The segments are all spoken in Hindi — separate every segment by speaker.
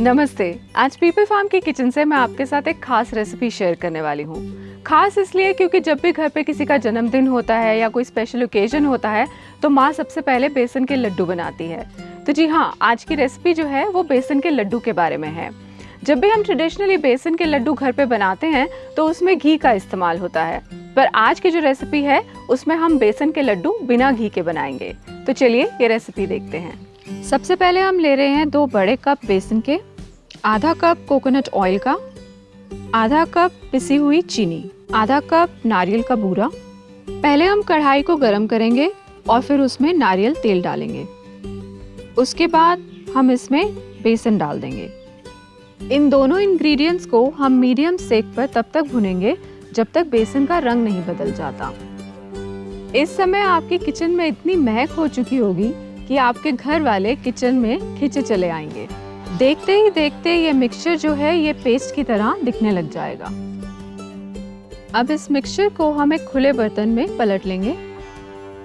Speaker 1: नमस्ते। आज पीपल फार्म के किचन से मैं आपके साथ एक खास रेसिपी शेयर करने वाली हूँ। खास इसलिए क्योंकि जब भी घर पे किसी का जन्मदिन होता है या कोई स्पेशल ओकेजन होता है तो माँ सबसे पहले बेसन के लड्डू बनाती है। तो जी हाँ आज की रेसिपी जो है, वो बेसन के लड्डू के बारे में है। जब भी हम ट्रेडिशनली बेसन के लड्डू घर पे बनाते हैं तो उसमें घी का इस्तेमाल होता है। पर आज की जो रेसिपी है, उसमें हम बेसन के लड्डू बिना घी के बनाएँगे। तो चलिए, ये रेसिपी देखते हैं। सबसे पहले हम ले रहे हैं दो बड़े कप बेसन के, आधा कप कोकोनट ऑयल का, आधा कप पिसी हुई चीनी, आधा कप नारियल का बूरा। पहले हम कढ़ाई को गरम करेंगे और फिर उसमें नारियल तेल डालेंगे। उसके बाद हम इसमें बेसन डाल देंगे। इन दोनों इंग्रेडिएंट्स को हम मीडियम सेक पर तब तक भुनेंगे जब तक बेसन का रंग नहीं बदल जाता। इस समय आपकी किचन में इतनी महक हो चुकी होगी कि आपके घर वाले किचन में खिंचे चले आएँगे। देखते ही देखते ये मिक्सचर जो है, ये पेस्ट की तरह दिखने लग जाएगा। अब इस मिक्सचर को हम एक खुले बर्तन में पलट लेंगे।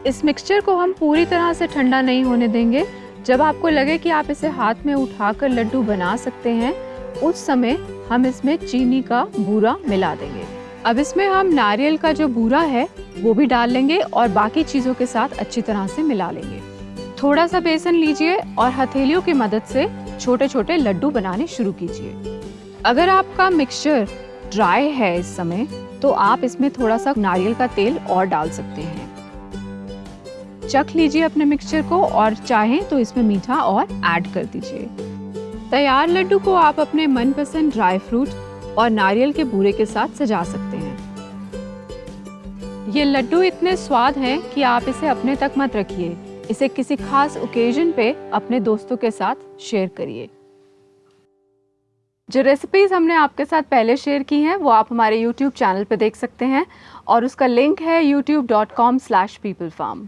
Speaker 1: इस मिक्सचर को हम पूरी तरह से ठंडा नहीं होने देंगे। जब आपको लगे कि आप इसे हाथ में उठाकर लड्डू बना सकते हैं, उस समय हम इसमें चीनी का बूरा मिला देंगे। अब इसमें हम नारियल का जो बूरा है, वो भी डाल लेंगे और बाकी चीज़ों के साथ अच्छी तरह से मिला लेंगे। थोड़ा सा बेसन लीजिए और हथेलियों की मदद से छोटे छोटे लड्डू बनाने शुरू कीजिए। अगर आपका मिक्सचर ड्राई है इस समय तो आप इसमें थोड़ा सा नारियल का तेल और डाल सकते हैं। चख लीजिए अपने मिक्सचर को और चाहें तो इसमें मीठा और ऐड कर दीजिए। तैयार लड्डू को आप अपने मनपसंद ड्राई फ्रूट और नारियल के बूरे के साथ सजा सकते हैं। ये लड्डू इतने स्वाद हैं कि आप इसे अपने तक मत रखिए। इसे किसी खास ओकेजन पे अपने दोस्तों के साथ शेयर करिए। जो रेसिपीज़ हमने आपके साथ पहले शेयर की हैं, वो आप हमारे यूट्यूब चैनल पर देख सकते हैं और उसका लिंक है YouTube dot com slash people farm